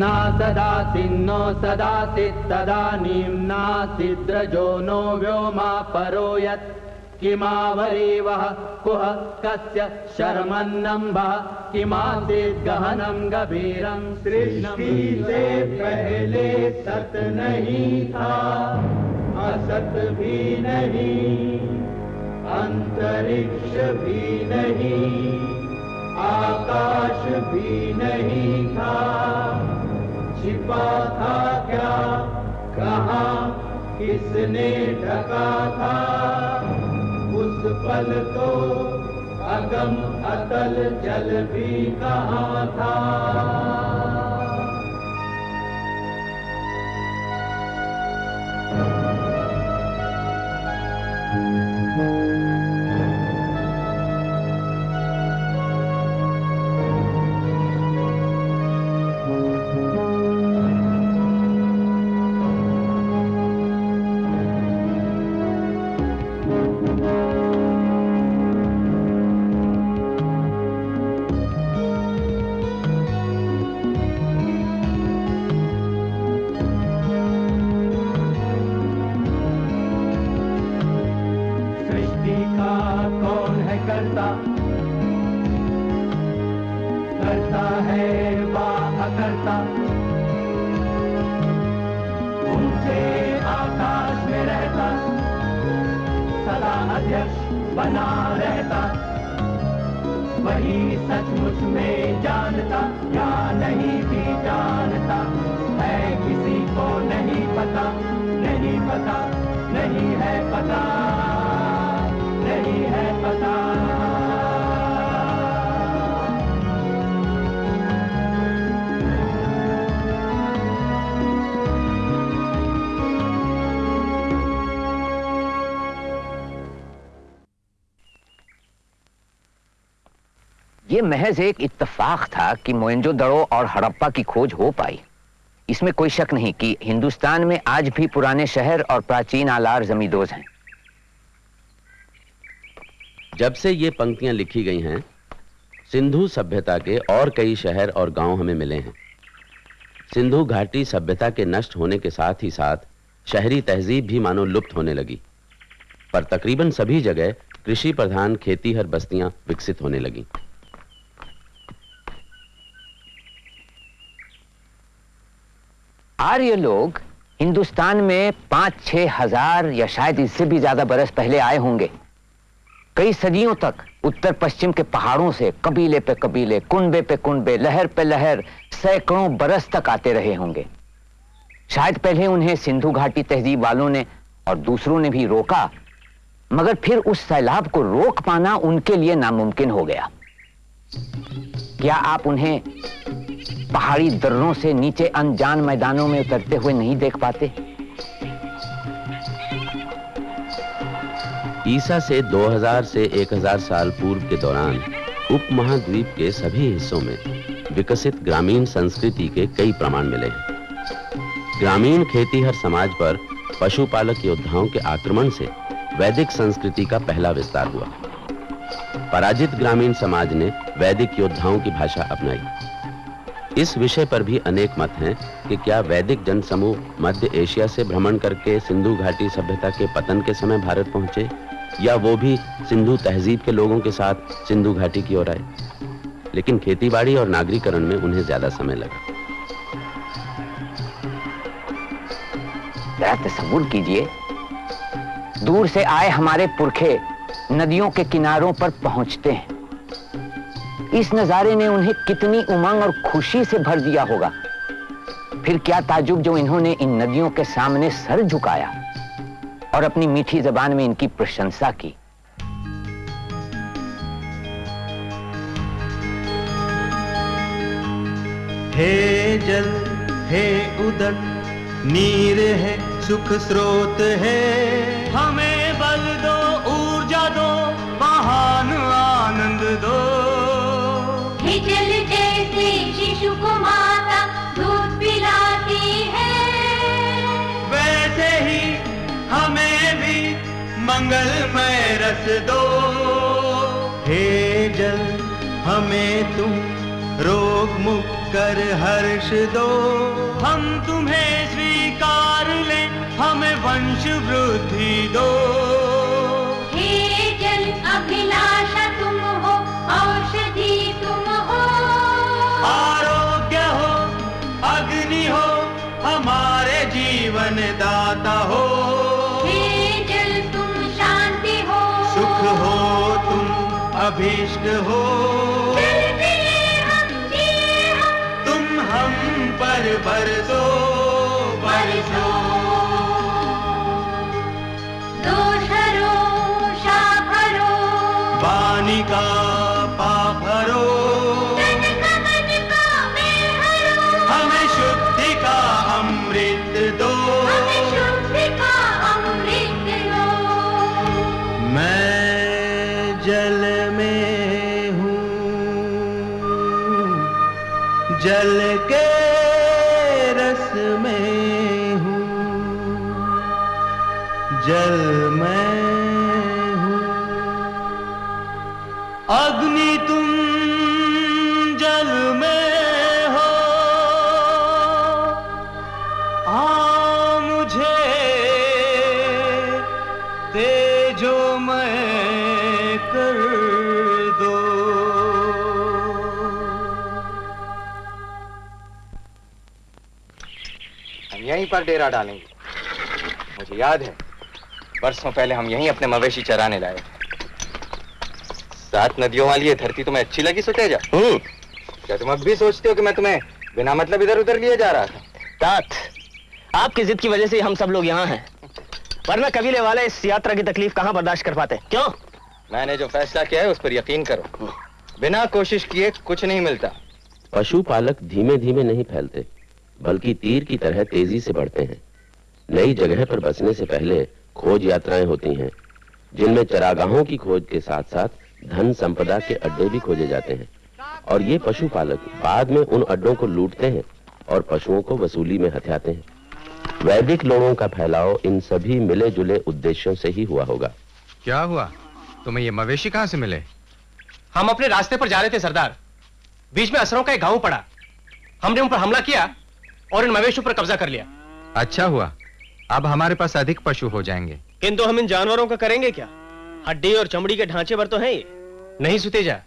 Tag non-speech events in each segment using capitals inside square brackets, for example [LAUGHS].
ना सदासिन्नो सदासित् तदानीं नासिद्रजो नो व्योमा परो यत् किमावरीवः कुह कस्य शर्मन्नम्भः किमासीत् गहनं गभीरं सृष्टि से पहले सत नहीं था। असत भी नहीं, अंतरिक्ष भी नहीं, आकाश भी नहीं था। छिपा था क्या? कहा, किसने ढका था? उस पल तो अगम अतल जल भी कहा था? अध्यक्ष बना रहता। वही सचमुच में जानता, या नहीं भी जानता। है किसी को नहीं पता नहीं पता, नहीं है पता, नहीं है पता। ये महज एक इत्तेफाक था कि मोइंजोदड़ो और हड़प्पा की खोज हो पाई। इसमें कोई शक नहीं कि हिंदुस्तान में आज भी पुराने शहर और प्राचीन आलार जमींदोज हैं। जब से ये पंक्तियाँ लिखी गई हैं, सिंधु सभ्यता के और कई शहर और गाँव हमें मिले हैं। सिंधु घाटी सभ्यता के नष्ट होने के साथ ही साथ शहरी तहजीब भी मानो लुप्त होने लगी। पर तकरीबन सभी जगह कृषि प्रधान खेती हर बस्तियाँ विकसित होने लगी। आर्य लोग हिंदुस्तान में पाँच छह हज़ार या शायद इससे भी ज़्यादा बरस पहले आए होंगे। कई सदियों तक उत्तर पश्चिम के पहाड़ों से कबीले पे कबीले कुनबे पे कुनबे लहर पे लहर सैकड़ों बरस तक आते रहे होंगे। शायद पहले उन्हें सिंधु घाटी तहजीब वालों ने और दूसरों ने भी रोका, मगर फिर उस सैलाब को रोक पाना उनके लिए नामुमकिन हो गया। क्या आप उन्हें पहाड़ी दर्रों से नीचे अनजान मैदानों में उतरते हुए नहीं देख पाते? ईसा से 2000 से 1000 साल पूर्व के दौरान, उपमहाद्वीप के सभी हिस्सों में विकसित ग्रामीण संस्कृति के कई प्रमाण मिले हैं। ग्रामीण खेती हर समाज पर पशुपालक योद्धाओं के आक्रमण से वैदिक संस्कृति का पहला विस्तार हुआ। पराजित ग्रामीण समाज ने वैदिक योद्धाओं की भाषा अपनाई। इस विषय पर भी अनेक मत हैं कि क्या वैदिक जनसमूह मध्य एशिया से भ्रमण करके सिंधु घाटी सभ्यता के पतन के समय भारत पहुँचे, या वो भी सिंधु तहजीब के लोगों के साथ सिंधु घाटी की ओर आए। लेकिन खेतीबाड़ी और नागरीकरण में उन्हें ज़्यादा समय लगा। तस्वुर कीजिए। दूर से आए हमारे पुरखे। नदियों के किनारों पर पहुँचते हैं। इस नजारे ने उन्हें कितनी उमंग और खुशी से भर दिया होगा। फिर क्या ताजुब जो इन्होंने इन नदियों के सामने सर झुकाया और अपनी मीठी जबान में इनकी प्रशंसा की? हे जल, हे उदक नीर है, सुख स्रोत है। हमें बल दो। मंगलमय रस दो। हे जल हमें तुम रोग मुक्त कर हर्ष दो। हम तुम्हें स्वीकार ले हमें वंश वृद्धि दो। हे जल अभिलाषा तुम हो औषधि तुम हो। आरोग्य हो अग्नि हो हमारे जीवन दाता हे। अभीष्ट हो। हम हम। तुम हम पर बरसो बरसो यहीं पर डेरा डालेंगे। मुझे याद है बरसों पहले हम यहीं अपने मवेशी चराने लाए सात नदियों वाली ये धरती तुम्हें अच्छी लगी सुतेजा? क्या तुम अब भी सोचते हो कि मैं तुम्हें बिना मतलब इधर उधर लिए जा रहा था? तात आपकी जिद की वजह से हम सब लोग यहाँ हैं। वरना कबीले वाले इस यात्रा की तकलीफ़ कहाँ बर्दाश्त कर पाते? क्यों? मैंने जो फैसला किया है उस पर यकीन करो। बिना कोशिश किए कुछ नहीं मिलता। पशुपालक धीमे धीमे नहीं फैलते। बल्कि तीर की तरह तेज़ी से बढ़ते हैं। नई जगह पर बसने से पहले खोज यात्राएँ होती हैं जिनमें चरागाहों की खोज के साथ साथ धन संपदा के अड्डे भी खोजे जाते हैं। और ये पशुपालक बाद में उन अड्डों को लूटते हैं और पशुओं को वसूली में हथियाते हैं। वैदिक लोगों का फैलाव इन सभी मिले जुले उद्देश्यों से ही हुआ होगा। क्या हुआ? तुम्हें ये मवेशी कहाँ से मिले? हम अपने रास्ते पर जा रहे थे सरदार। बीच में असरों का एक गाँव पड़ा। हमने उन पर हमला किया। और इन मवेशियों पर कब्जा कर लिया। अच्छा हुआ। अब हमारे पास अधिक पशु हो जाएँगे। किंतु हम इन जानवरों का करेंगे क्या? हड्डी और चमड़ी के ढांचे पर तो है ये। नहीं सुतेजा।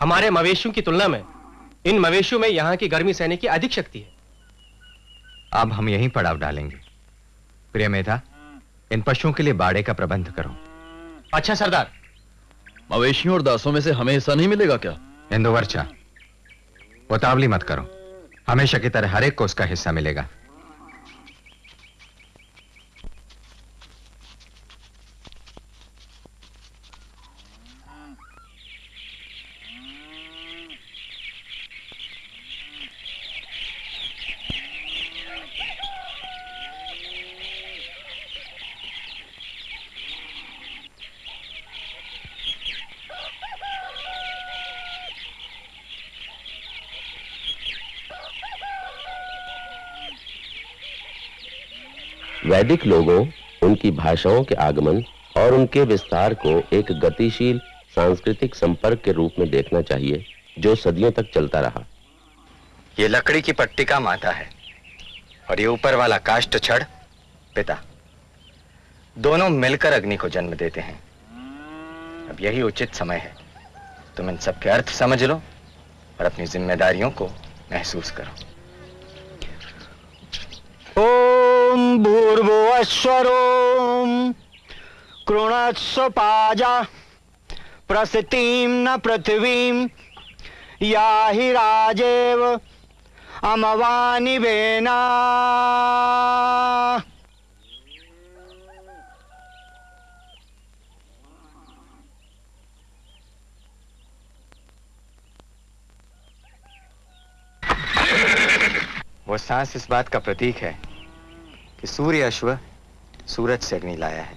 हमारे मवेशियों की तुलना में इन मवेशियों में यहाँ की गर्मी सहने की अधिक शक्ति है। अब हम यही पड़ाव डालेंगे। प्रिय मेधा इन पशुओं के लिए बाड़े का प्रबंध करो। अच्छा सरदार। मवेशियों और दासों में से हमें हिस्सा नहीं मिलेगा क्या? इंदुवर्चा उतावली मत करो। हमेशा की तरह हर एक को उसका हिस्सा मिलेगा। वैदिक लोगों, उनकी भाषाओं के आगमन और उनके विस्तार को एक गतिशील सांस्कृतिक संपर्क के रूप में देखना चाहिए, जो सदियों तक चलता रहा। ये लकड़ी की पट्टिका माता है, और ये ऊपर वाला काष्ट छड़, पिता। दोनों मिलकर अग्नि को जन्म देते हैं। अब यही उचित समय है। तुम इन सबके अर्थ समझ लो और अपनी जिम्मेदारियों को महसूस करो। ओम भूर्भुवस्वरोम कृणत्स्व पाजा प्रसितिम न पृथ्वीम या हि राजेव, अमवानि वेना वो सांस इस बात का प्रतीक है। कि सूर्य अश्व सूरज से अग्नि लाया है।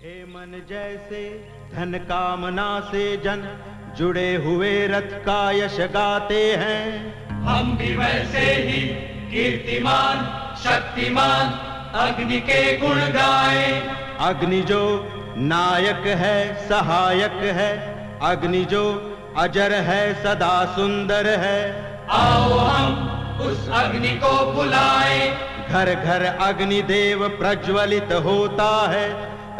हे मन जैसे धन कामना से जन जुड़े हुए रथ का यश गाते हैं। हम भी वैसे ही कीर्तिमान शक्तिमान अग्नि के गुण गाए। अग्नि जो नायक है सहायक है अग्नि जो अजर है सदा सुंदर है। आओ हम उस अग्नि को बुलाए। घर घर अग्नि देव प्रज्वलित होता है।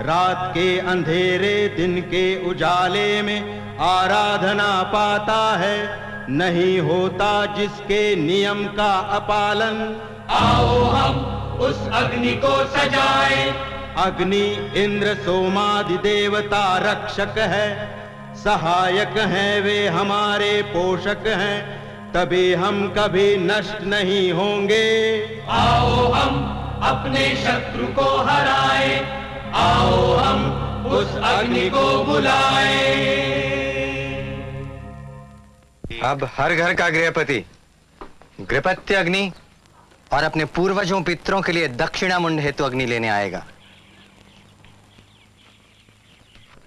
रात के अंधेरे दिन के उजाले में आराधना पाता है। नहीं होता जिसके नियम का अपालन। आओ हम उस अग्नि को सजाए। अग्नि इंद्र सोमादि देवता रक्षक है। सहायक हैं वे हमारे पोषक हैं तभी हम कभी नष्ट नहीं होंगे। आओ हम अपने शत्रु को हराएँ आओ हम उस अग्नि को बुलाएँ। अब हर घर का गृहपति गृहपत्य अग्नि और अपने पूर्वजों पितरों के लिए दक्षिणा मुंड हेतु अग्नि लेने आएगा।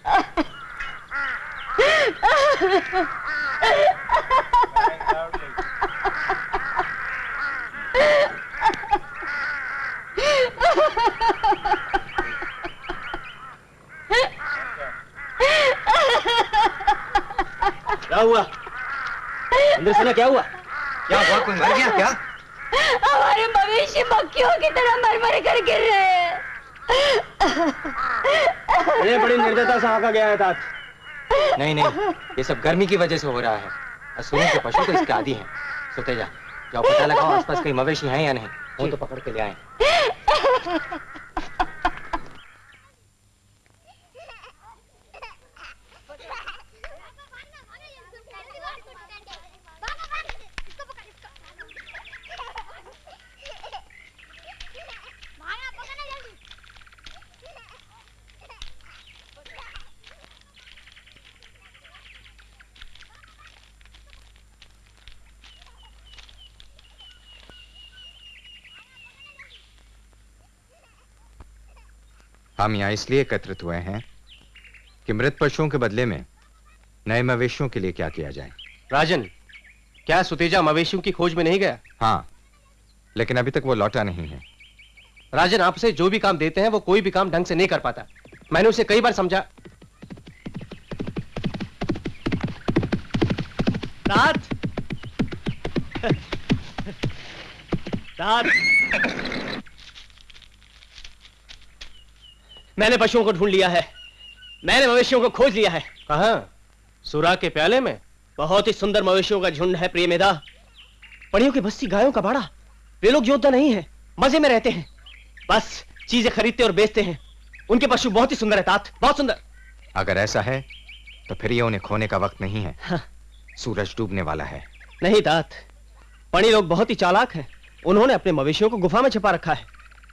[LAUGHS] क्या हुआ? अंदर सुना क्या हुआ? क्या हुआ? कोई मर गया क्या? हमारे मवेशी मक्खियों की तरह मर मर कर गिर रहे हैं। बड़ी निर्दयता से आका गया है तात नहीं नहीं, ये सब गर्मी की वजह से हो रहा है। असुरों के पशु तो इसके आदि हैं। सोते जा, जाओ, पता लगाओ आसपास कहीं मवेशी हैं या नहीं। वो तो पकड़ के ले आए। हम यहाँ इसलिए एकत्रित हुए हैं कि मृत पशुओं के बदले में नए मवेशियों के लिए क्या किया जाए। राजन क्या सुतेजा मवेशियों की खोज में नहीं गया? हाँ लेकिन अभी तक वो लौटा नहीं है। राजन आपसे जो भी काम देते हैं वो कोई भी काम ढंग से नहीं कर पाता। मैंने उसे कई बार समझा। तात तात [LAUGHS] मैंने पशुओं को ढूंढ लिया है। मैंने मवेशियों को खोज लिया है। कहा? सुरा के प्याले में? बहुत ही सुंदर मवेशियों का झुंड है प्रिय मेधा। पड़ियों की बस्ती गायों का बाड़ा। वे लोग योद्धा नहीं है मज़े में रहते हैं। बस चीज़ें खरीदते और बेचते हैं। उनके पशु बहुत ही सुंदर है तात बहुत सुंदर। अगर ऐसा है तो फिर ये उन्हें खोने का वक्त नहीं है। हाँ। सूरज डूबने वाला है। नहीं तात। पणी लोग बहुत ही चालाक हैं। उन्होंने अपने मवेशियों को गुफा में छिपा रखा है।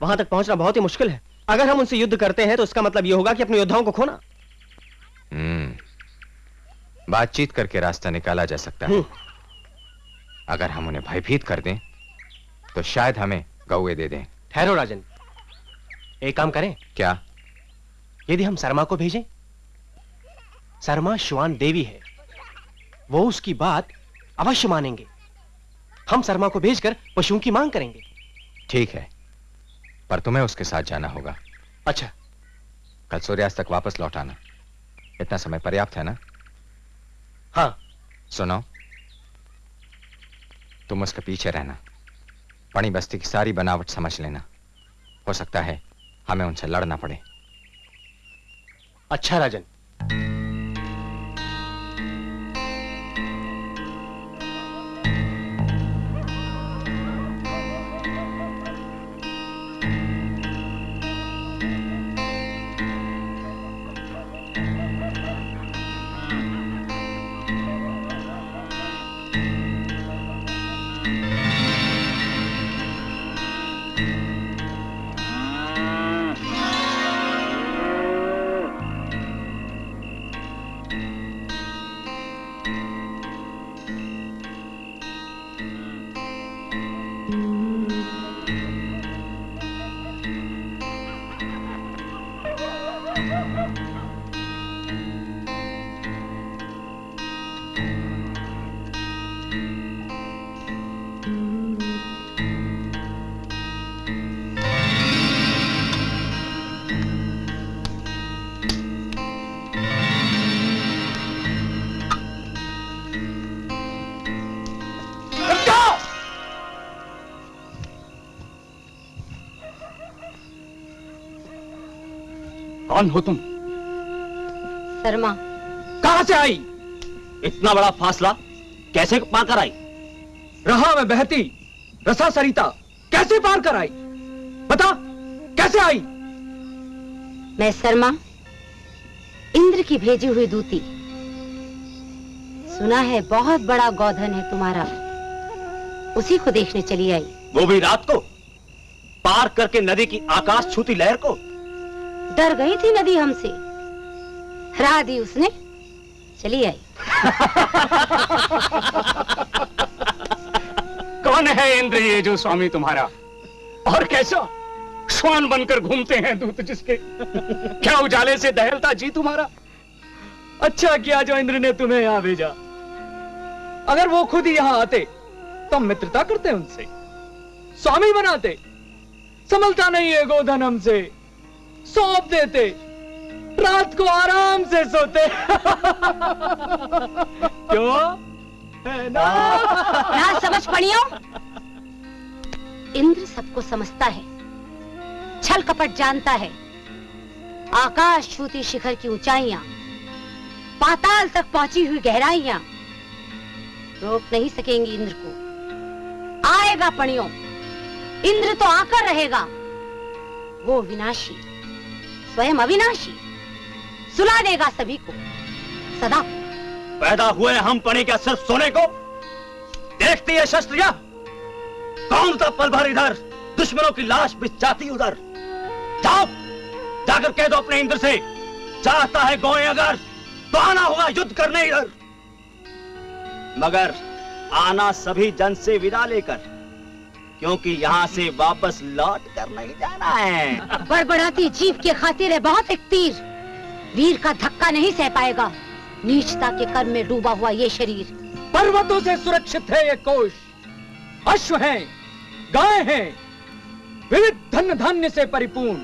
वहाँ तक पहुँचना बहुत ही मुश्किल है। अगर हम उनसे युद्ध करते हैं तो इसका मतलब यह होगा कि अपने योद्धाओं को खोना। हम्म बातचीत करके रास्ता निकाला जा सकता है। अगर हम उन्हें भयभीत कर दें तो शायद हमें गौए दे दें। ठहरो राजन। एक काम करें। क्या? यदि हम शर्मा को भेजें शर्मा श्वान देवी है। वो उसकी बात अवश्य मानेंगे। हम शर्मा को भेजकर पशुओं की मांग करेंगे। ठीक है। पर तुम्हें उसके साथ जाना होगा। अच्छा। कल सूर्यास्त तक वापस लौट आना। इतना समय पर्याप्त है ना? हाँ। सुनो। तुम उसके पीछे रहना। पणी बस्ती की सारी बनावट समझ लेना। हो सकता है हमें उनसे लड़ना पड़े। अच्छा राजन। कौन हो तुम? शर्मा। कहाँ से आई? इतना बड़ा फासला कैसे पार कर आई? रहा में बहती रसा सरिता कैसे पार कर आई? बता कैसे आई? मैं शर्मा इंद्र की भेजी हुई दूती। सुना है बहुत बड़ा गौधन है तुम्हारा। उसी को देखने चली आई। वो भी रात को पार करके नदी की आकाश छूती लहर को। डर गई थी नदी हमसे। हरा दी उसने। चली आई। [LAUGHS] कौन है इंद्र ये जो स्वामी तुम्हारा? और कैसा? श्वान बनकर घूमते हैं दूत जिसके। क्या उजाले से दहलता जी तुम्हारा? अच्छा किया जो इंद्र ने तुम्हें यहाँ भेजा। अगर वो खुद ही यहाँ आते तो मित्रता करते उनसे। स्वामी बनाते। संभलता नहीं है गोधन हमसे। सौंप देते। रात को आराम से सोते। क्यों? है ना? ना समझ पड़ियो इंद्र सबको समझता है। छल कपट जानता है। आकाश छूती शिखर की ऊंचाइयाँ। पाताल तक पहुँची हुई गहराइयाँ। रोक नहीं सकेंगी इंद्र को। आएगा पणियों। इंद्र तो आकर रहेगा। वो विनाशी। स्वयं अविनाशी। सुला देगा सभी को। सदा। पैदा हुए हम पड़े क्या सिर्फ़ सोने को। देखती है शस्त्रिया। कौन था पल भर इधर? दुश्मनों की लाश बिछाती उधर। जाओ, जाकर कह दो अपने इंद्र से। चाहता है गोए अगर तो आना होगा युद्ध करने इधर। मगर आना सभी जन से विदा लेकर। क्योंकि यहाँ से वापस लौट कर नहीं जाना है। बड़बड़ाती जीव के खातिर है बहुत एक तीर। वीर का धक्का नहीं सह पाएगा। नीचता के कर्म में डूबा हुआ ये शरीर। पर्वतों से सुरक्षित है ये कोश अश्व है गाय है विविध धन धान्य से परिपूर्ण।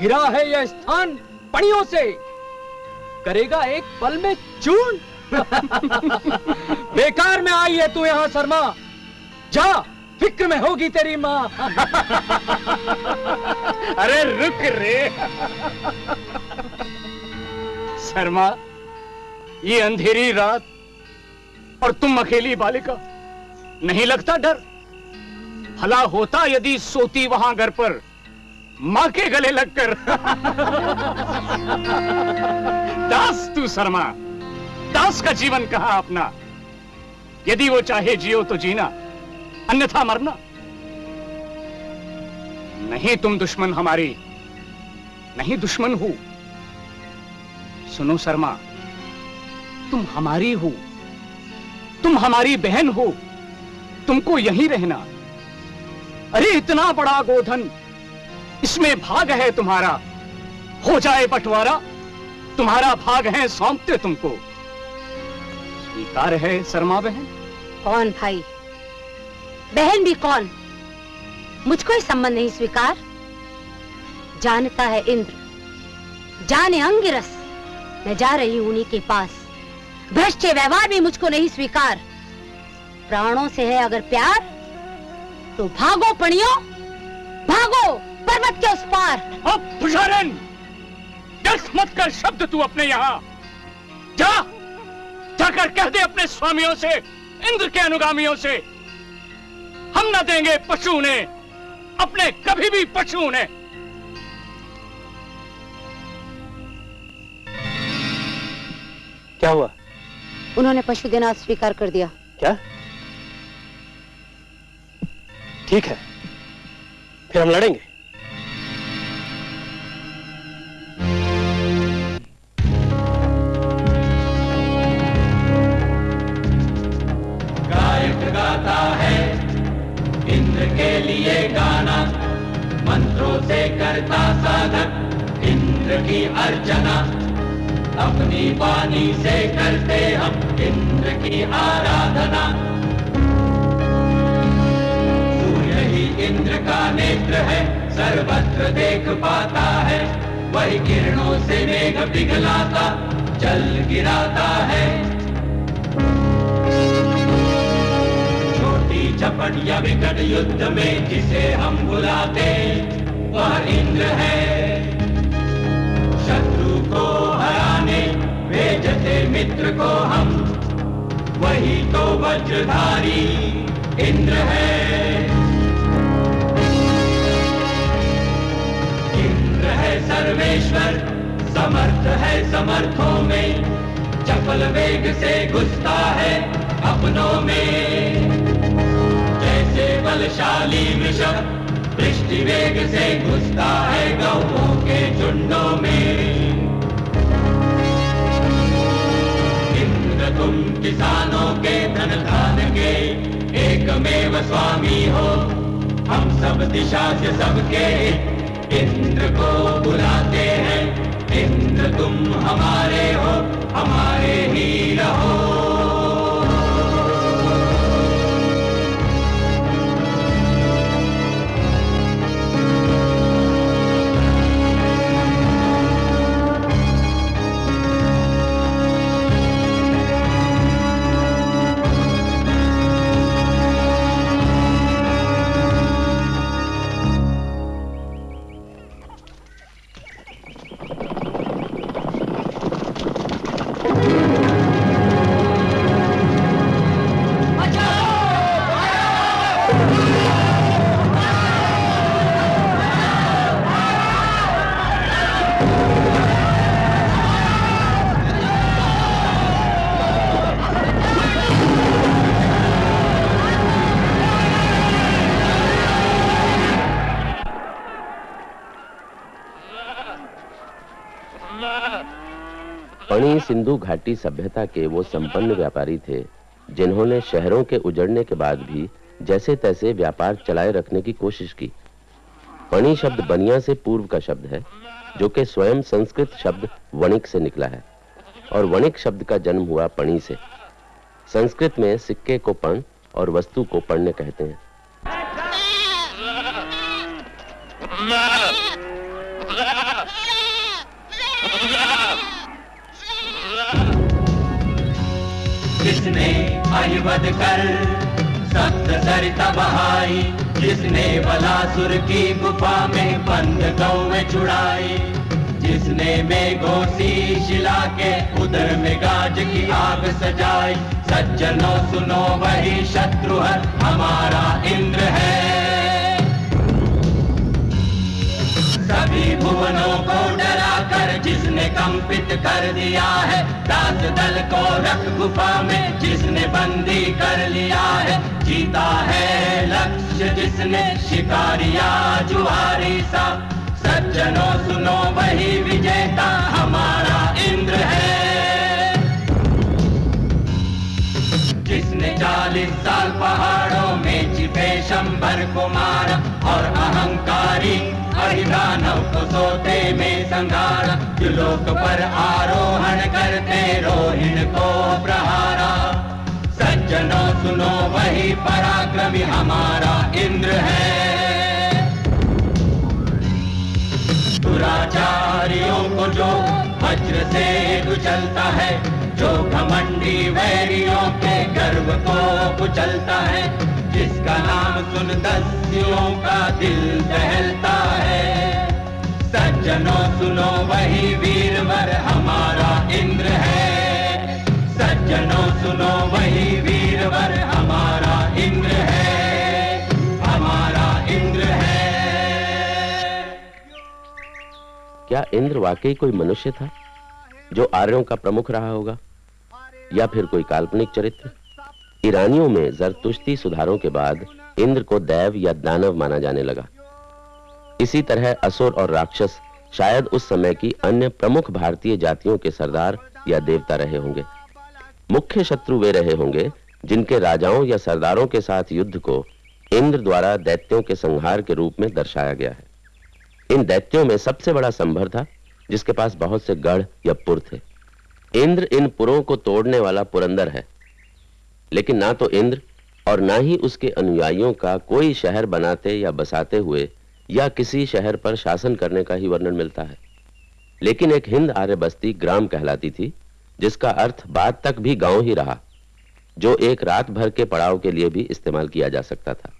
गिरा है यह स्थान पणियों से। करेगा एक पल में चूर्ण। [LAUGHS] बेकार में आई है तू यहाँ शर्मा। जा। फ़िक्र में होगी तेरी माँ। [LAUGHS] अरे रुक रे। शर्मा, ये अंधेरी रात और तुम अकेली बालिका, नहीं लगता डर? भला होता यदि सोती वहाँ घर पर माँ के गले लगकर। [LAUGHS] दास तू शर्मा, दास का जीवन कहा अपना? यदि वो चाहे जियो तो जीना। अन्यथा मरना। नहीं तुम दुश्मन हमारी, नहीं दुश्मन हो। सुनो शर्मा, तुम हमारी हो, तुम हमारी बहन हो, तुमको यहीं रहना। अरे इतना बड़ा गोधन, इसमें भाग है तुम्हारा। हो जाए बंटवारा, तुम्हारा भाग है, सौंपते तुमको। स्वीकार है शर्मा बहन? कौन भाई? बहन भी कौन? मुझको ही संबंध नहीं स्वीकार। जानता है इंद्र। जाने अंगिरस। मैं जा रही हूँ उन्हीं के पास। भ्रष्ट व्यवहार भी मुझको नहीं स्वीकार। प्राणों से है अगर प्यार तो भागो पणियो। भागो, पर्वत के उस पार। दस मत कर शब्द तू अपने यहाँ। जा, जाकर कह दे अपने स्वामियों से, इंद्र के अनुगामियों से। हम ना देंगे पशु ने अपने कभी भी पशु ने क्या हुआ? उन्होंने पशु देना स्वीकार कर दिया। क्या? ठीक है। फिर हम लड़ेंगे। करता साधक, इंद्र की अर्चना। अपनी वाणी से करते हम इंद्र की आराधना। सूर्य ही इंद्र का नेत्र है, सर्वत्र देख पाता है। वही किरणों से मेघ पिघलाता, जल गिराता है। छोटी चपट या विकट युद्ध में जिसे हम बुलाते वह इंद्र है। शत्रु को हराने, भेजते मित्र को हम। वही तो वज्रधारी इंद्र है। इंद्र है सर्वेश्वर, समर्थ है समर्थों में। चपल वेग से घुसता है अपनों में। जैसे बलशाली वृषभ दृष्टि वेग से घुसता है गौों के झुंडों में। इंद्र तुम किसानों के धन धान के एकमेव स्वामी हो। हम सब दिशा से सबके इंद्र को बुलाते हैं। इंद्र तुम हमारे हो, हमारे ही रहो। सिंधु घाटी सभ्यता के वो संपन्न व्यापारी थे जिन्होंने शहरों के उजड़ने के बाद भी जैसे तैसे व्यापार चलाए रखने की कोशिश की पणी शब्द बनिया से पूर्व का शब्द है जो कि स्वयं संस्कृत शब्द वणिक से निकला है और वणिक शब्द का जन्म हुआ पणी से संस्कृत में सिक्के को पण और वस्तु को पण्य कहते हैं जिसने अहिवद कर, सप्त सरिता बहाई। जिसने बलासुर की गुफा में बंद गौवें छुड़ाई। जिसने बेगोसी शिला के उदर में गाज की आग सजाई। सज्जनों सुनो वही शत्रु हमारा इंद्र है। सभी भुवनों को डरा जिसने कंपित कर दिया है दास दल को रख गुफा में जिसने बंदी कर लिया है। जीता है लक्ष्य जिसने, शिकारिया जुआरी सा। सज्जनों सुनो वही विजेता, हमारा इंद्र है। जिसने चालीस साल पहाड़ों में छिपे शंबर को मारा और अहंकारी हरिदानव को सोते में संगारा लोक पर आरोहण करते रोहिण को प्रहारा। सज्जनों सुनो वही पराक्रमी हमारा इंद्र है। दुराचारियों को जो वज्र से कुचलता है, जो घमंडी वैरियों के गर्व को कुचलता है जिसका नाम सुन दस्युओं का दिल दहलता है। सज्जनों सुनो वही वीरवर, हमारा इंद्र है। सज्जनों सुनो वही वीरवर, हमारा इंद्र है। हमारा इंद्र है। क्या इंद्र वाकई कोई मनुष्य था, जो आर्यों का प्रमुख रहा होगा, या फिर कोई काल्पनिक चरित्र? ईरानियों में जरतुश्ती सुधारों के बाद इंद्र को दैव या दानव माना जाने लगा। इसी तरह असुर और राक्षस शायद उस समय की अन्य प्रमुख भारतीय जातियों के सरदार या देवता रहे होंगे। मुख्य शत्रु वे रहे होंगे जिनके राजाओं या सरदारों के साथ युद्ध को इंद्र द्वारा दैत्यों के संहार के रूप में दर्शाया गया है। इन दैत्यों में सबसे बड़ा संभर था, जिसके पास बहुत से गढ़ या पुर थे। इंद्र इन पुरों को तोड़ने वाला पुरंदर है। लेकिन ना तो इंद्र और ना ही उसके अनुयायियों का कोई शहर बनाते या बसाते हुए या किसी शहर पर शासन करने का ही वर्णन मिलता है। लेकिन एक हिंद आर्य बस्ती ग्राम कहलाती थी, जिसका अर्थ बाद तक भी गाँव ही रहा, जो एक रात भर के पड़ाव के लिए भी इस्तेमाल किया जा सकता था।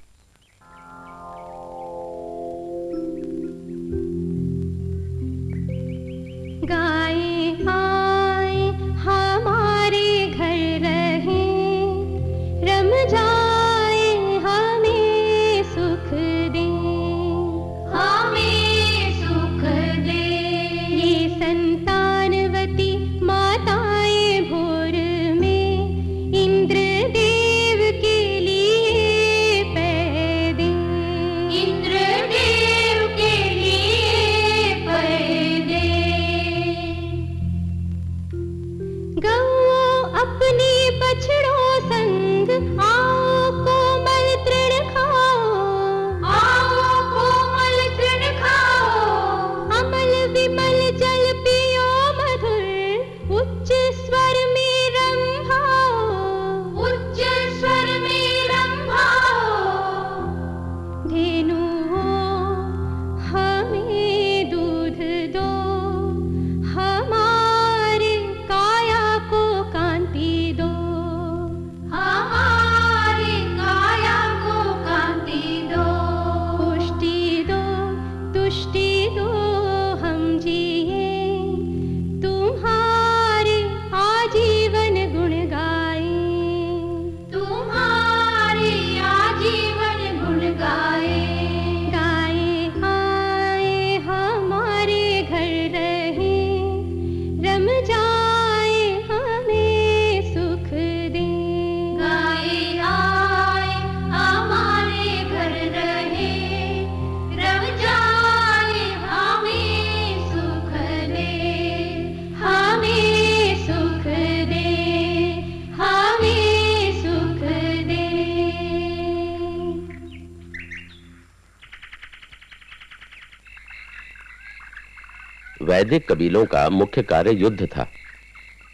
वैदिक कबीलों का मुख्य कार्य युद्ध था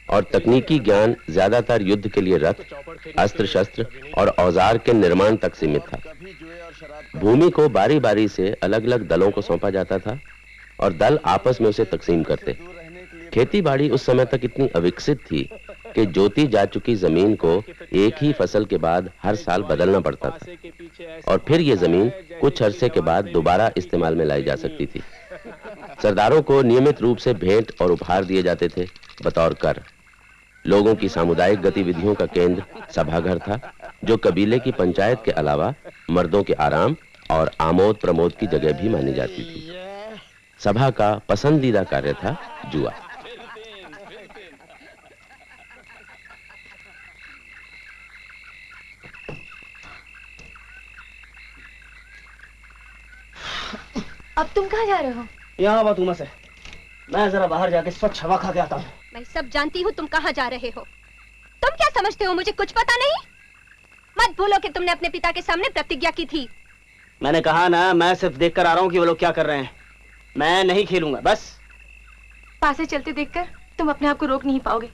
और तकनीकी ज्ञान ज़्यादातर युद्ध के लिए रथ अस्त्र शस्त्र और औज़ार के निर्माण तक सीमित था। भूमि को बारी बारी से अलग अलग दलों को सौंपा जाता था और दल आपस में उसे तकसीम करते। खेती बाड़ी उस समय तक इतनी अविकसित थी कि जोती जा चुकी ज़मीन को एक ही फ़सल के बाद हर साल बदलना पड़ता था। और फिर यह ज़मीन कुछ अरसे के बाद दोबारा इस्तेमाल में लाई जा सकती थी। सरदारों को नियमित रूप से भेंट और उपहार दिए जाते थे, बतौर कर। लोगों की सामुदायिक गतिविधियों का केंद्र सभाघर था, जो कबीले की पंचायत के अलावा मर्दों के आराम और आमोद प्रमोद की जगह भी मानी जाती थी। सभा का पसंदीदा कार्य था जुआ। अब तुम कहाँ जा रहे हो? यहाँ बातूमा से मैं जरा बाहर जाके स्वच्छ हवा खा के आता हूँ। मैं सब जानती हूँ तुम कहाँ जा रहे हो। तुम क्या समझते हो मुझे कुछ पता नहीं? मत भूलो कि तुमने अपने पिता के सामने प्रतिज्ञा की थी। मैंने कहा ना मैं सिर्फ़ देख कर आ रहा हूँ कि वो लोग क्या कर रहे हैं। मैं नहीं खेलूँगा बस। पासे चलते देखकर तुम अपने आप को रोक नहीं पाओगे।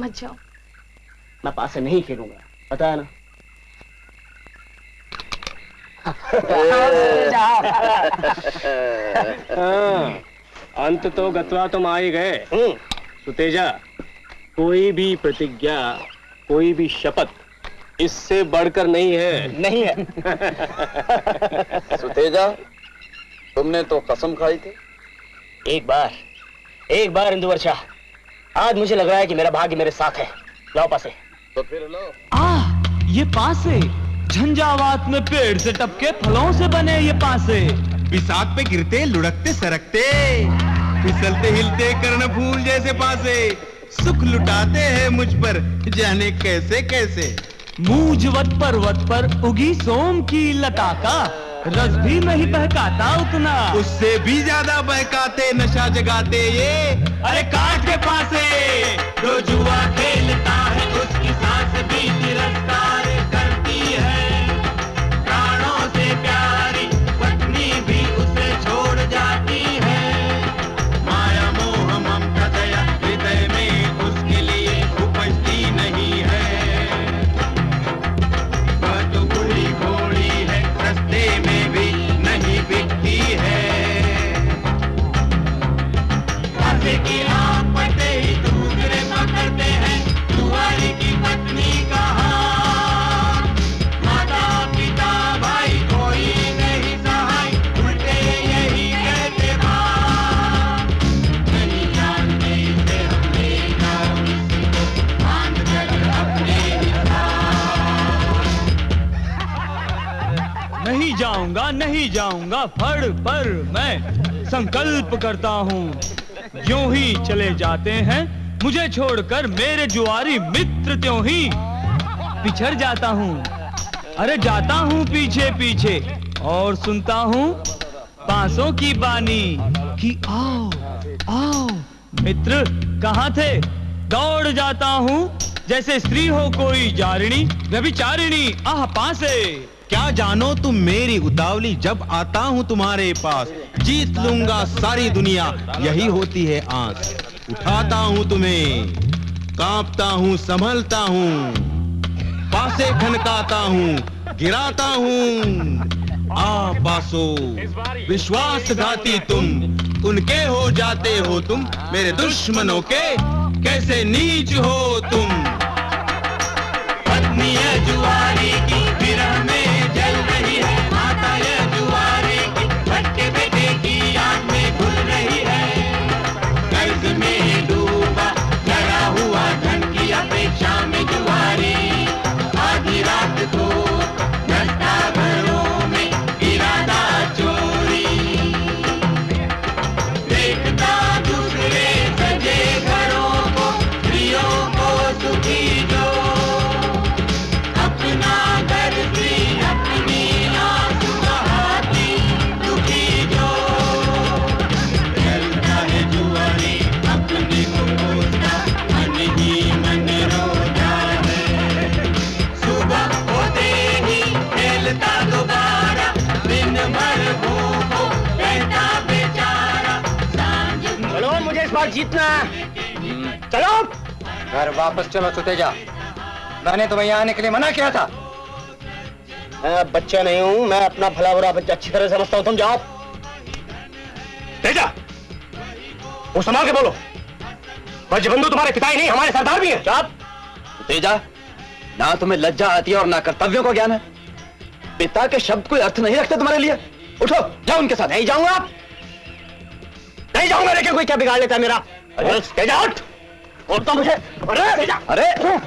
मत जाओ। मैं पास से नहीं खेलूँगा पता है ना? अंत तो गतवा तुम आ ही गए सुतेजा कोई भी प्रतिज्ञा कोई भी शपथ इससे बढ़कर नहीं है। नहीं है। सुतेजा तुमने तो कसम खाई थी। एक बार एक बार इंदु वर्षा आज मुझे लग रहा है कि मेरा भाग्य मेरे साथ है। लाओ पासे। तो फिर लो। आ ये पासे झंझावात में पेड़ से टपके फलों से बने ये पासे। बिसात पे गिरते लुढ़कते सरकते। फिसलते हिलते कर्ण फूल जैसे पासे। सुख लुटाते हैं मुझ पर जाने कैसे कैसे। मूंजवत पर्वत पर उगी सोम की लता का रस भी नहीं बहकाता उतना। उससे भी ज़्यादा बहकाते नशा जगाते ये। अरे काट के पासे। जो जुआ खेलता है उसकी सांस भी तिरस्कार नहीं जाऊँगा, फड़ पर मैं संकल्प करता हूँ। जो ही चले जाते हैं, मुझे छोड़कर मेरे जुआरी मित्र त्यों ही पिछड़ जाता हूँ। अरे जाता हूँ पीछे पीछे, और सुनता हूँ बांसों की बानी कि आओ आओ, मित्र कहाँ थे? दौड़ जाता हूँ, जैसे स्त्री हो कोई जारिणी, व्यभिचारिणी, आह, पासे। क्या जानो तुम मेरी उतावली? जब आता हूँ तुम्हारे पास, जीत लूँगा सारी दुनिया। यही होती है आस। उठाता हूँ तुम्हें, कांपता हूँ, संभलता हूँ। पासे खनकाता हूँ, गिराता हूँ। आ पासो विश्वासघाती तुम। उनके हो जाते हो तुम। मेरे दुश्मनों के कैसे नीच हो तुम? पत्नी जुआरी की। घर वापस चलो सुतेजा मैंने तुम्हें यहाँ आने के लिए मना किया था। मैं बच्चा नहीं हूँ मैं अपना भला बुरा बच्चा अच्छी तरह समझता हूँ तुम जाओ। तेजा वो संभाल के बोलो। ब्रजबंधु तुम्हारे पिता ही नहीं हमारे सरदार भी हैं। चाप तेजा ना तुम्हें लज्जा आती है और ना कर्तव्यों का ज्ञान है। पिता के शब्द कोई अर्थ नहीं रखते तुम्हारे लिए। उठो जाओ उनके साथ। नहीं जाऊँगा आप। नहीं जाऊँगा लेकिन कोई क्या बिगाड़ लेता है मेरा? तेजा उठ। और तो मुझे अरे! अरे!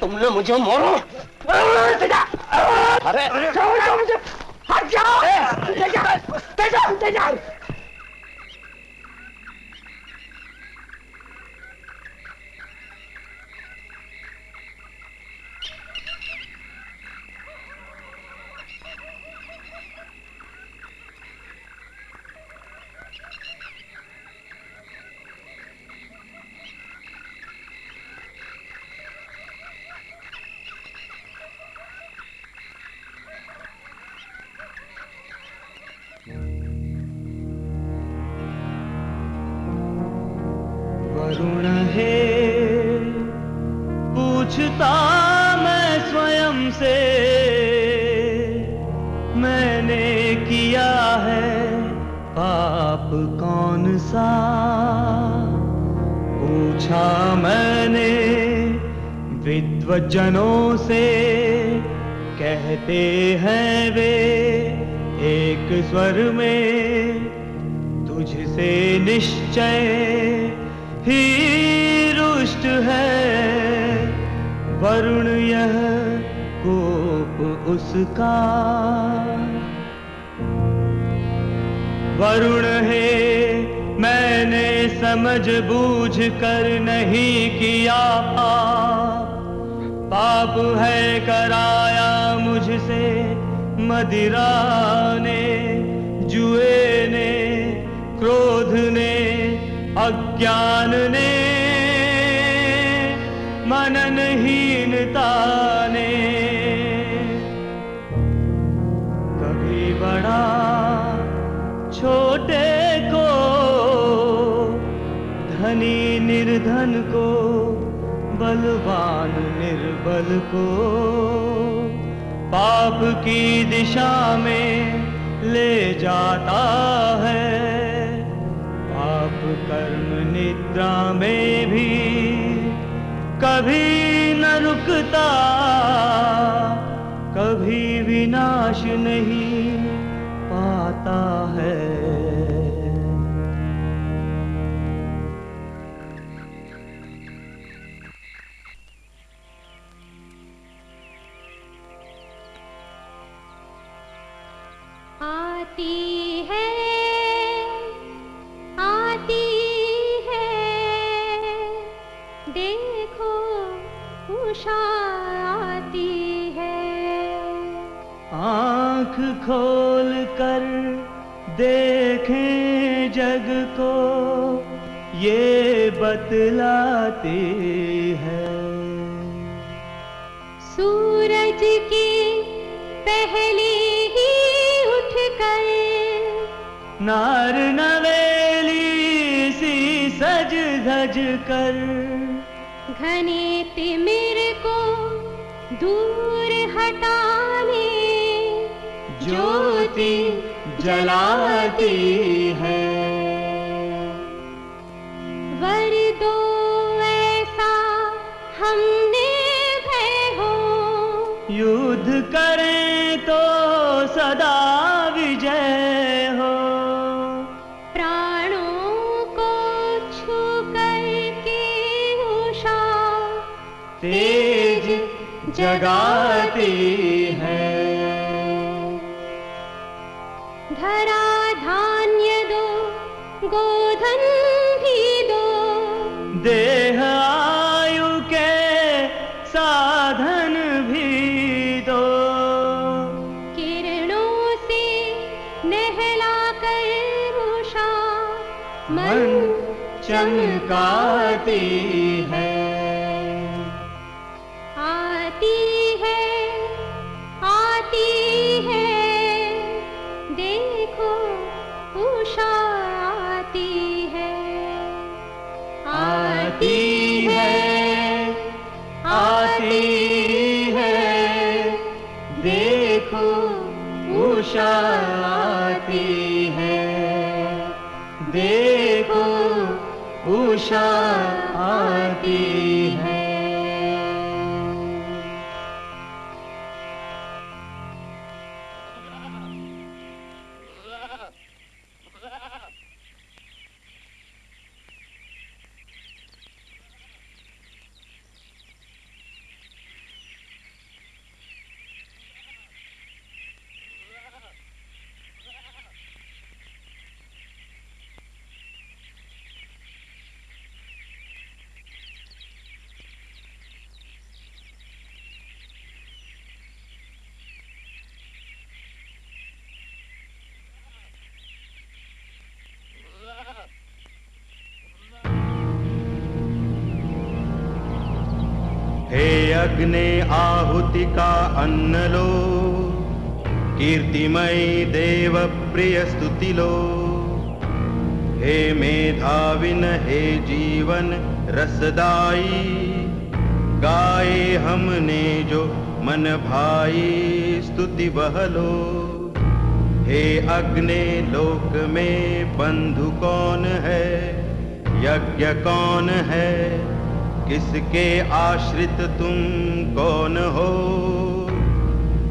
तुमने मुझे मारो। अरे! अरे! मुझे से मैंने किया है पाप कौन सा? पूछा मैंने विद्वजनों से, कहते हैं वे एक स्वर में, तुझसे निश्चय ही रुष्ट है। वरुण यह कोप उसका। वरुण है, मैंने समझ बूझ कर नहीं किया। पाप पाप है कराया मुझसे मदिरा ने जुए ने क्रोध ने अज्ञान ने मननहीनता को, बलवान निर्बल को। पाप की दिशा में ले जाता है। पाप कर्म निद्रा में भी कभी न रुकता, कभी विनाश नहीं पाता है। खोल कर देखें जग को ये बतलाती है। सूरज की पहली नार नवेली सी सज धज कर। घने तिमिर को दूर हटाने ज्योति जलाती है। जगाती है। धरा धान्य दो गोधन भी दो। देह आयु के साधन भी दो। किरणों से नहला कर उषा मन चमकाती देखो उषा आती अग्ने आहुति का अन्न लो कीर्तिमयी देव प्रिय स्तुति लो हे मेधाविन, हे जीवन रसदाई गाए हमने जो मन भाई, स्तुति बहलो। हे अग्ने, लोक में बंधु कौन है? यज्ञ कौन है? किसके आश्रित तुम कौन हो?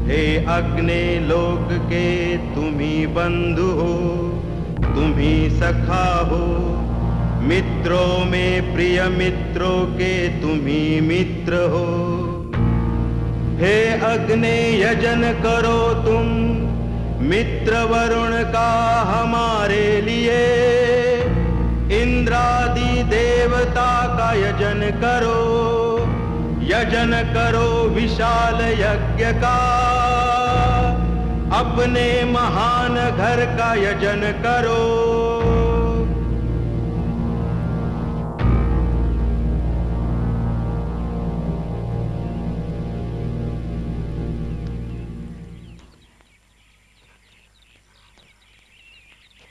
हे अग्नि लोक के तुम ही बंधु हो, तुम ही सखा हो। मित्रों में प्रिय मित्रों के तुम ही मित्र हो। हे अग्नि यजन करो तुम, मित्र वरुण का हमारे लिए। इंद्रादि देवता का यजन करो यजन करो विशाल यज्ञ का। अपने महान घर का यजन करो।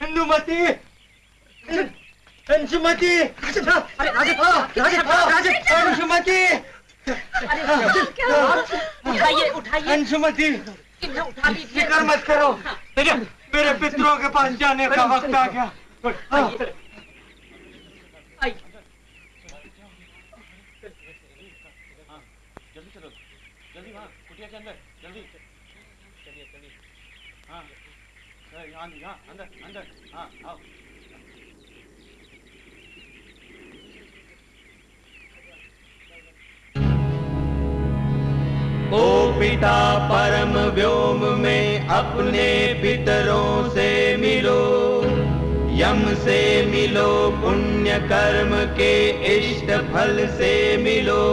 अंजुमति अंजुमति अरे राजन राजन राजन अंजुमति उठाइए उठाइए। लीजिए। फ़िक्र मत करो। मेरे मेरे पितरों के पास जाने का वक्त आ गया आइए। आइए। जल्दी चलो जल्दी वहाँ कुटिया के अंदर जल्दी चलिए चलिए हाँ यहाँ यहाँ अंदर अंदर हाँ आओ ओ पिता परम व्योम में अपने पितरों से मिलो। यम से मिलो पुण्य कर्म के इष्ट फल से मिलो।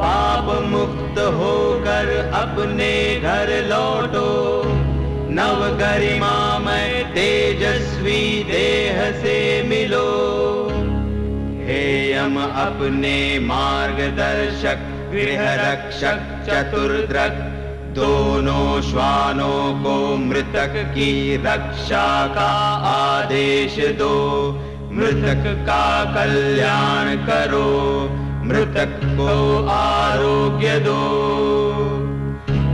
पाप मुक्त होकर अपने घर लौटो। नव गरिमा में तेजस्वी देह से मिलो। हे यम अपने मार्गदर्शक गृह रक्षक चतुर्द्रक दोनों श्वानों को मृतक की रक्षा का आदेश दो। मृतक का कल्याण करो, मृतक को आरोग्य दो।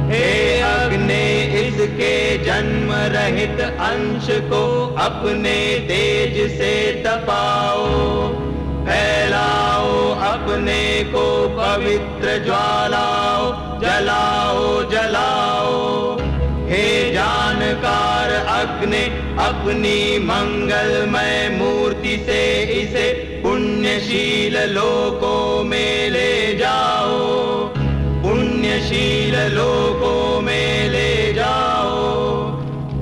हे अग्नि, इसके जन्म रहित अंश को अपने तेज से तपाओ। फैलाओ अपने को पवित्र ज्वालाओ, जलाओ जलाओ। हे जानकार अग्नि, अपनी मंगलमय मूर्ति से इसे पुण्यशील लोकों में ले जाओ। पुण्यशील लोकों में ले जाओ।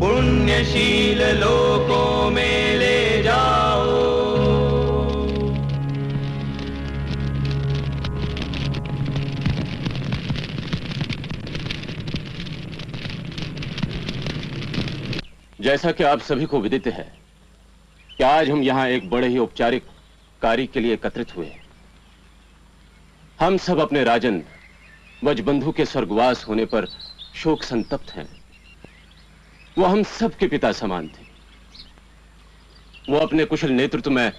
पुण्यशील लोकों में जैसा कि आप सभी को विदित है कि आज हम यहाँ एक बड़े ही औपचारिक कार्य के लिए एकत्रित हुए हम सब अपने राजन वजबंधु के स्वर्गवास होने पर शोक संतप्त हैं। वो हम सब के पिता समान थे। वो अपने कुशल नेतृत्व में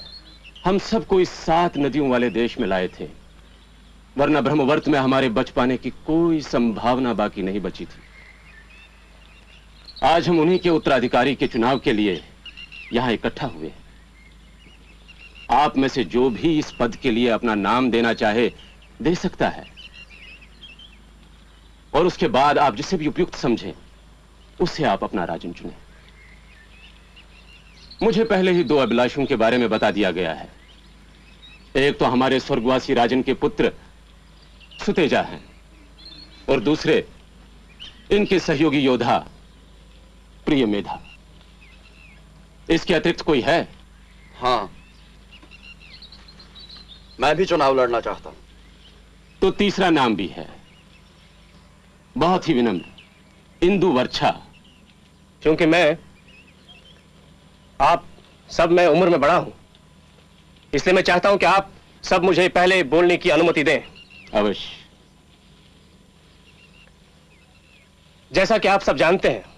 हम सबको इस सात नदियों वाले देश में लाए थे, वरना ब्रह्मवर्त में हमारे बच पाने की कोई संभावना बाकी नहीं बची थी। आज हम उन्हीं के उत्तराधिकारी के चुनाव के लिए यहाँ इकट्ठा हुए आप में से जो भी इस पद के लिए अपना नाम देना चाहे, दे सकता है। और उसके बाद आप जिसे भी उपयुक्त समझें, उससे आप अपना राजन चुने। मुझे पहले ही दो अभिलाषों के बारे में बता दिया गया है। एक तो हमारे स्वर्गवासी राजन के पुत्र सुतेजा हैं, और दूसरे इनके सहयोगी योद्धा प्रिय मेधा इसके अतिरिक्त कोई है? हाँ। मैं भी चुनाव लड़ना चाहता हूँ। तो तीसरा नाम भी है। बहुत ही विनम्र इंदु वर्षा। क्योंकि मैं आप सब मैं उम्र में बड़ा हूँ। इसलिए मैं चाहता हूँ कि आप सब मुझे पहले बोलने की अनुमति दें। अवश्य। जैसा कि आप सब जानते हैं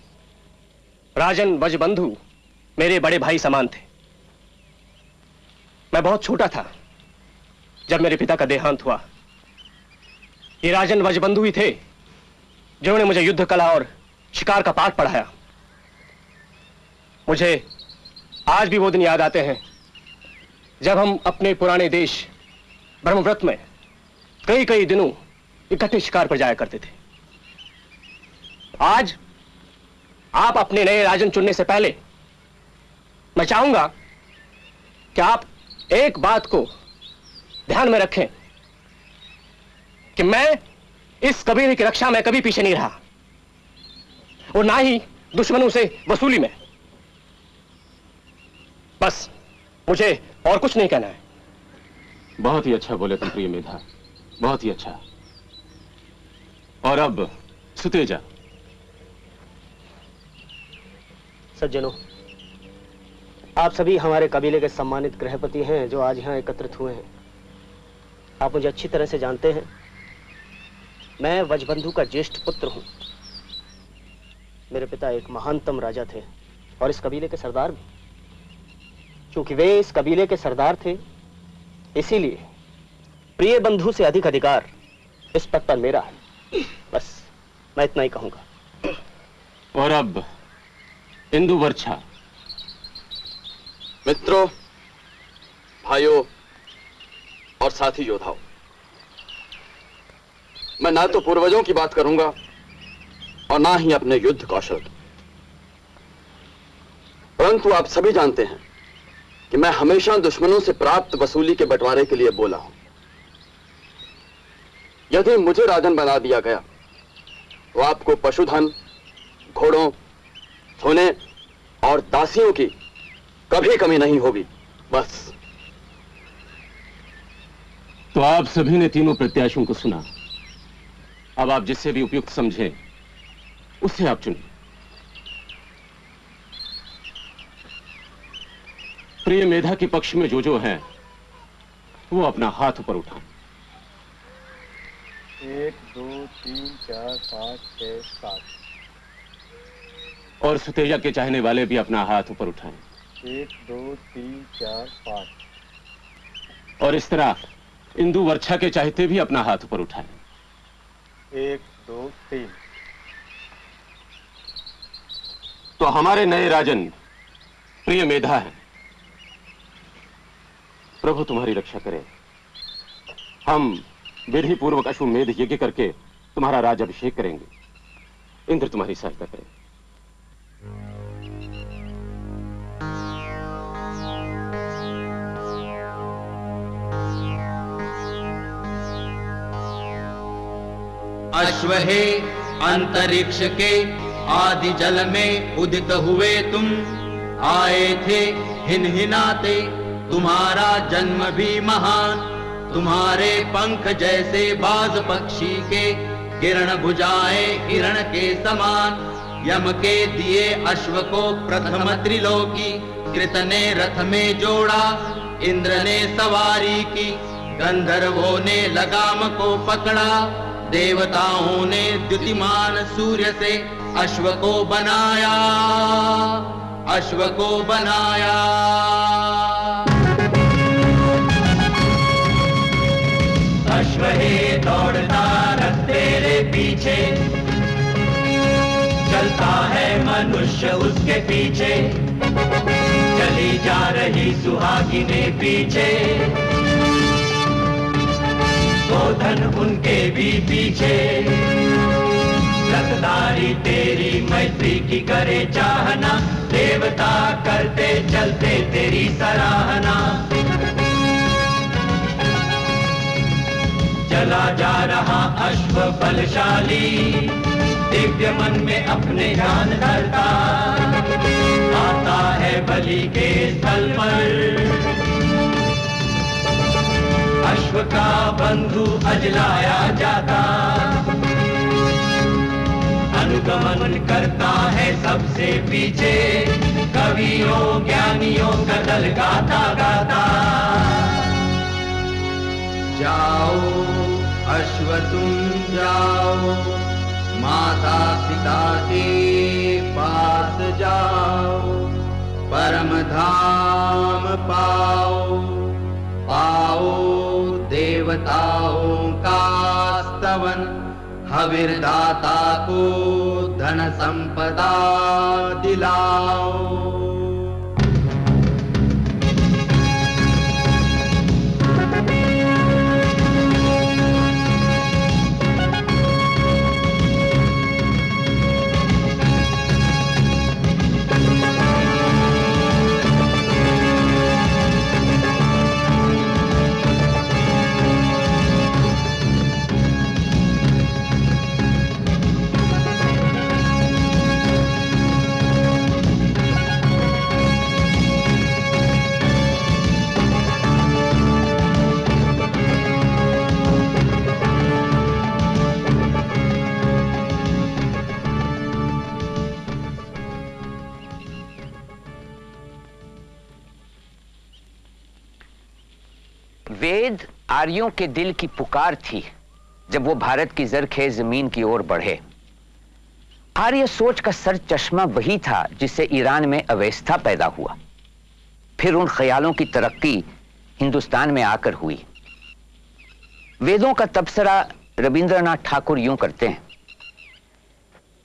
राजन वजबंधु मेरे बड़े भाई समान थे। मैं बहुत छोटा था जब मेरे पिता का देहांत हुआ। ये राजन वजबंधु ही थे जिन्होंने मुझे युद्ध कला और शिकार का पाठ पढ़ाया। मुझे आज भी वो दिन याद आते हैं जब हम अपने पुराने देश ब्रह्मव्रत में कई कई दिनों इकट्ठे शिकार पर जाया करते थे। आज आप अपने नए राजन चुनने से पहले, मैं चाहूँगा कि आप एक बात को ध्यान में रखें कि मैं इस कबीले की रक्षा में कभी पीछे नहीं रहा और ना ही दुश्मनों से वसूली में। बस, मुझे और कुछ नहीं कहना है। बहुत ही अच्छा बोले तुम प्रिय मेधा, बहुत ही अच्छा। और अब सुतेजा सज्जनों, आप सभी हमारे कबीले के सम्मानित गृहपति हैं जो आज यहाँ एकत्रित हुए हैं। आप मुझे अच्छी तरह से जानते हैं। मैं वजबंधु का ज्येष्ठ पुत्र हूँ। मेरे पिता एक महानतम राजा थे और इस कबीले के सरदार भी। क्योंकि वे इस कबीले के सरदार थे, इसीलिए प्रिय बंधु से अधिक अधिकार इस पद पर मेरा है। बस, मैं इतना ही कहूँगा। और अब इंदु वर्षा। मित्रों, भाइयों और साथी योद्धाओं, मैं ना तो पूर्वजों की बात करूँगा और ना ही अपने युद्ध कौशल की। परंतु आप सभी जानते हैं कि मैं हमेशा दुश्मनों से प्राप्त वसूली के बंटवारे के लिए बोला हूँ। यदि मुझे राजन बना दिया गया तो आपको पशुधन, घोड़ों सोने और दासियों की कभी कमी नहीं होगी। बस। तो आप सभी ने तीनों प्रत्याशियों को सुना। अब आप जिससे भी उपयुक्त समझें उससे आप चुनिए। प्रिय मेधा के पक्ष में जो जो है वो अपना हाथ ऊपर उठाएँ। एक दो तीन चार पाँच छह सात। और सुतेजा के चाहने वाले भी अपना हाथ ऊपर उठाएँ। एक दो तीन चार पाँच। और इस तरह इंदु वर्षा के चाहते भी अपना हाथ ऊपर उठाएँ। एक दो तीन। तो हमारे नए राजन प्रिय मेधा है। प्रभु तुम्हारी रक्षा करे। हम विधि पूर्वक अश्वमेध यज्ञ करके तुम्हारा राज अभिषेक करेंगे। इंद्र तुम्हारी सहायता करे। अश्व अंतरिक्ष के आदि जल में उदित हुए तुम, आए थे हिन हिनाते तुम्हारा जन्म भी महान। तुम्हारे पंख जैसे बाज पक्षी के किरण भुजाए किरण के समान। यम के दिए अश्व को प्रथम त्रिलोकी कृत ने रथ में जोड़ा इंद्र ने सवारी की। गंधर्वों ने लगाम को पकड़ा देवताओं ने द्युतिमान सूर्य से अश्व को बनाया। अश्व को बनाया अश्व हे पीछे चलता है मनुष्य उसके पीछे। चली जा रही सुहागिने पीछे। गोधन उनके भी पीछे। रखदारी तेरी मैत्री की करे चाहना। देवता करते चलते तेरी सराहना। चला जा रहा अश्व बलशाली दिव्य मन में अपने जान धरता। आता है बलि के स्थल पर। अश्व का बंधु अजलाया जाता। अनुगमन करता है सबसे पीछे। कवियों, ज्ञानियों का दल गाता गाता। जाओ अश्व तुम जाओ माता पिता के पास जाओ परम धाम पाओ। पाओ देवताओं का स्तवन हविर्दाता को धन संपदा दिलाओ आर्यों के दिल की पुकार थी जब वो भारत की जरखेज ज़मीन की ओर बढ़े। आर्य सोच का सर चश्मा वही था जिससे ईरान में अवस्था पैदा हुआ। फिर उन ख्यालों की तरक्की हिंदुस्तान में आकर हुई। वेदों का तबसरा रविंद्रनाथ ठाकुर यूँ करते हैं।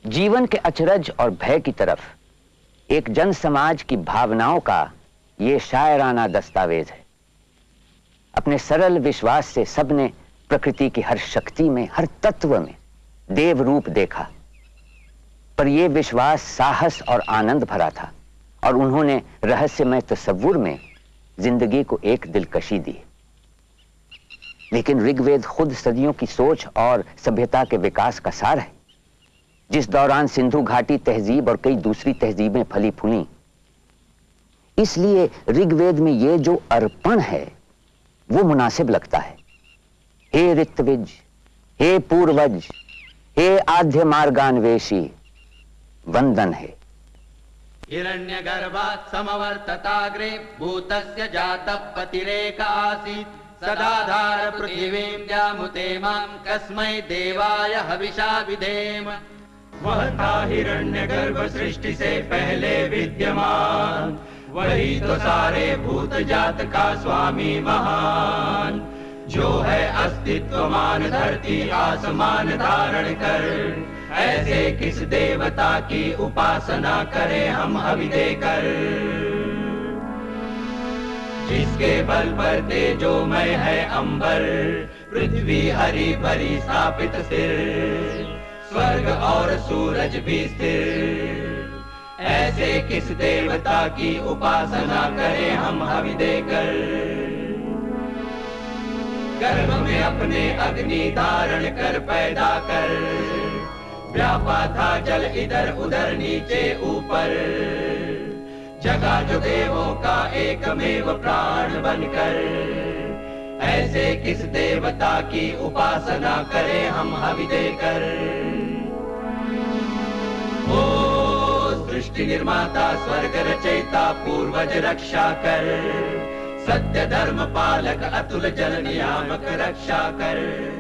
जीवन के अचरज और भय की तरफ़ एक जन समाज की भावनाओं का ये शायराना दस्तावेज़ है। अपने सरल विश्वास से सबने प्रकृति की हर शक्ति में, हर तत्व में देव रूप देखा। पर यह विश्वास साहस और आनंद भरा था और उन्होंने रहस्यमय तस्वुर में ज़िंदगी को एक दिलकशी दी। लेकिन ऋग्वेद खुद सदियों की सोच और सभ्यता के विकास का सार है। जिस दौरान सिंधु घाटी तहजीब और कई दूसरी तहजीबें फली फूली इसलिए ऋग्वेद में ये जो अर्पण है वो मुनासिब लगता है। हे ऋत्विज हे पूर्वज हे आद्य मार्गान्वेषी वंदन है। हिरण्यगर्भात् समवर्तताग्रे भूतस्य जातः पतिरेक आसीत्। सदाधार पृथिवीं जामुते माँ कस्मै देवाय हविषा विधेम। वह था हिरण्य गर्भ सृष्टि से पहले विद्यमान। वही तो सारे भूत जात का स्वामी महान। जो है अस्तित्वमान धरती आसमान धारण कर। ऐसे किस देवता की उपासना करें हम हवि देकर? जिसके बल पर मैं है अंबर, पृथ्वी हरी भरी स्थापित स्थिर स्वर्ग और सूरज भी स्थिर। ऐसे किस देवता की उपासना करें हम हवि देकर? गर्भ में अपने अग्नि धारण कर पैदा कर। व्यापा था जल इधर उधर नीचे ऊपर। जगा जो देवों का एकमेव प्राण बनकर। ऐसे किस देवता की उपासना करें हम हवि देकर? ओ सृष्टि निर्माता, स्वर्ग रचयिता, पूर्वज रक्षा कर। सत्य धर्म पालक, अतुल जल नियामक रक्षा कर।